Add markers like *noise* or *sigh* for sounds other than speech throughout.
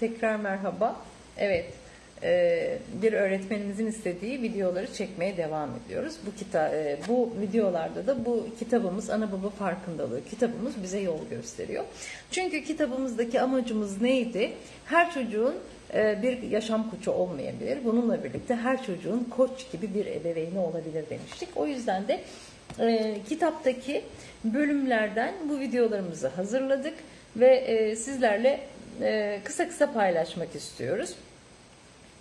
Tekrar merhaba. Evet, e, bir öğretmenimizin istediği videoları çekmeye devam ediyoruz. Bu kita e, bu videolarda da bu kitabımız ana baba farkındalığı kitabımız bize yol gösteriyor. Çünkü kitabımızdaki amacımız neydi? Her çocuğun e, bir yaşam koçu olmayabilir. Bununla birlikte her çocuğun koç gibi bir ebeveyni olabilir demiştik. O yüzden de kitaptaki bölümlerden bu videolarımızı hazırladık ve sizlerle e, kısa kısa paylaşmak istiyoruz.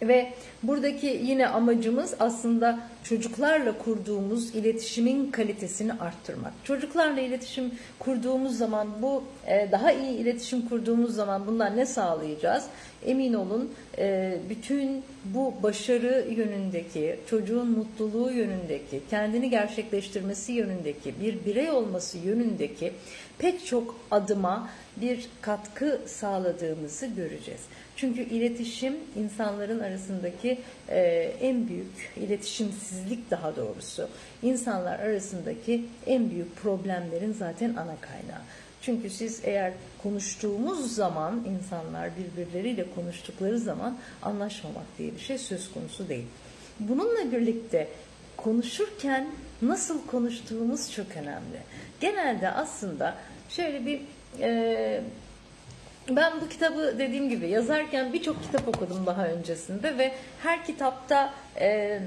Ve buradaki yine amacımız aslında çocuklarla kurduğumuz iletişimin kalitesini arttırmak. Çocuklarla iletişim kurduğumuz zaman bu e, daha iyi iletişim kurduğumuz zaman bundan ne sağlayacağız? Emin olun e, bütün bu başarı yönündeki, çocuğun mutluluğu yönündeki, kendini gerçekleştirmesi yönündeki, bir birey olması yönündeki pek çok adıma bir katkı sağladığımızı göreceğiz. Çünkü iletişim insanların arasındaki e, en büyük iletişimsizlik daha doğrusu insanlar arasındaki en büyük problemlerin zaten ana kaynağı. Çünkü siz eğer konuştuğumuz zaman insanlar birbirleriyle konuştukları zaman anlaşmamak diye bir şey söz konusu değil. Bununla birlikte konuşurken nasıl konuştuğumuz çok önemli. Genelde aslında şöyle bir e, ben bu kitabı dediğim gibi yazarken birçok kitap okudum daha öncesinde ve her kitapta e,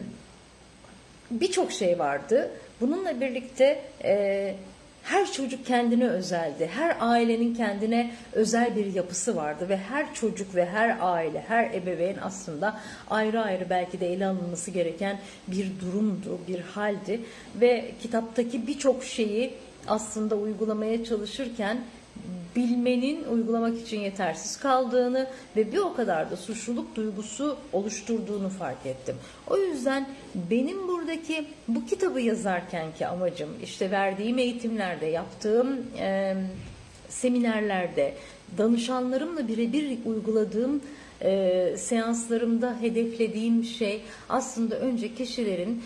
birçok şey vardı. Bununla birlikte e, her çocuk kendine özeldi. Her ailenin kendine özel bir yapısı vardı ve her çocuk ve her aile, her ebeveyn aslında ayrı ayrı belki de ele alınması gereken bir durumdu, bir haldi ve kitaptaki birçok şeyi aslında uygulamaya çalışırken bilmenin uygulamak için yetersiz kaldığını ve bir o kadar da suçluluk duygusu oluşturduğunu fark ettim. O yüzden benim buradaki bu kitabı yazarkenki amacım işte verdiğim eğitimlerde, yaptığım e, seminerlerde, danışanlarımla birebir uyguladığım e, seanslarımda hedeflediğim şey aslında önce kişilerin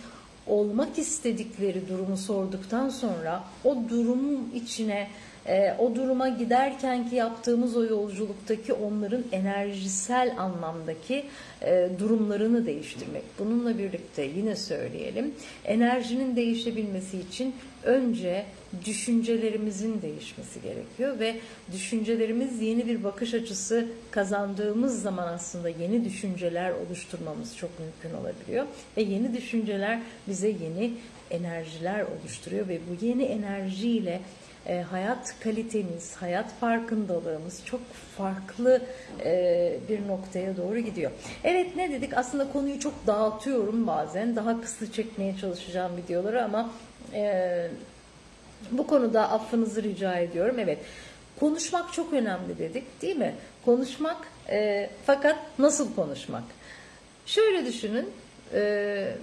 olmak istedikleri durumu sorduktan sonra o durumun içine e, o duruma giderken ki yaptığımız o yolculuktaki onların enerjisel anlamdaki e, durumlarını değiştirmek. Bununla birlikte yine söyleyelim enerjinin değişebilmesi için önce düşüncelerimizin değişmesi gerekiyor ve düşüncelerimiz yeni bir bakış açısı kazandığımız zaman aslında yeni düşünceler oluşturmamız çok mümkün olabiliyor ve yeni düşünceler bize yeni enerjiler oluşturuyor ve bu yeni enerjiyle e, hayat kalitemiz, hayat farkındalığımız çok farklı e, bir noktaya doğru gidiyor. Evet ne dedik? Aslında konuyu çok dağıtıyorum bazen. Daha kısa çekmeye çalışacağım videoları ama e, bu konuda affınızı rica ediyorum. Evet konuşmak çok önemli dedik değil mi? Konuşmak e, fakat nasıl konuşmak? Şöyle düşünün. E,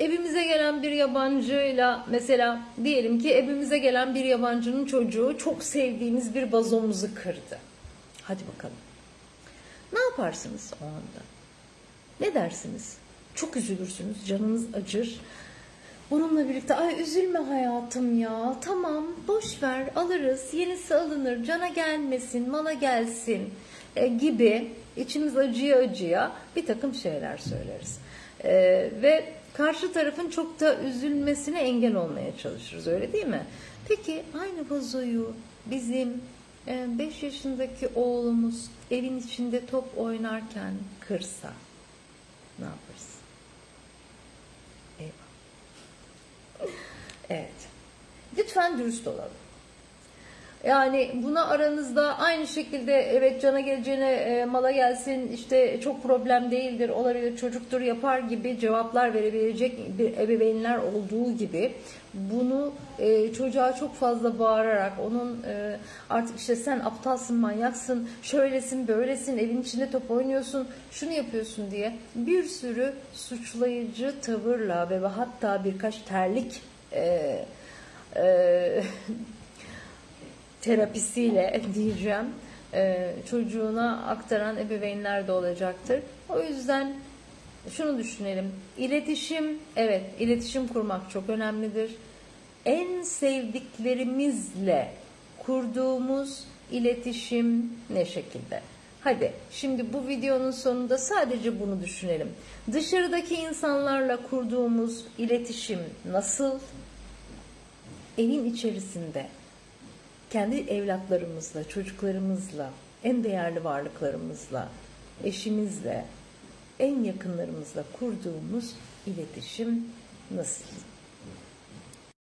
evimize gelen bir yabancıyla mesela diyelim ki evimize gelen bir yabancının çocuğu çok sevdiğimiz bir vazomuzu kırdı. Hadi bakalım. Ne yaparsınız o anda? Ne dersiniz? Çok üzülürsünüz, canınız acır. Bununla birlikte ay üzülme hayatım ya tamam boş ver alırız yenisi alınır cana gelmesin mala gelsin e, gibi içimiz acıya acıya bir takım şeyler söyleriz. E, ve karşı tarafın çok da üzülmesine engel olmaya çalışırız öyle değil mi? Peki aynı vazoyu bizim 5 yaşındaki oğlumuz evin içinde top oynarken kırsa ne yaparız? Eyvah. Evet. Lütfen dürüst olalım. Yani buna aranızda aynı şekilde evet cana geleceğine e, mala gelsin işte çok problem değildir olabilir çocuktur yapar gibi cevaplar verebilecek bir ebeveynler olduğu gibi bunu e, çocuğa çok fazla bağırarak onun e, artık işte sen aptalsın manyaksın şöylesin böylesin evin içinde top oynuyorsun şunu yapıyorsun diye bir sürü suçlayıcı tavırla ve hatta birkaç terlik e, e, terapisiyle *laughs* diyeceğim e, çocuğuna aktaran ebeveynler de olacaktır. O yüzden şunu düşünelim. İletişim, evet iletişim kurmak çok önemlidir. En sevdiklerimizle kurduğumuz iletişim ne şekilde? Hadi şimdi bu videonun sonunda sadece bunu düşünelim. Dışarıdaki insanlarla kurduğumuz iletişim nasıl? Evin içerisinde kendi evlatlarımızla, çocuklarımızla, en değerli varlıklarımızla, eşimizle, en yakınlarımızla kurduğumuz iletişim nasıl?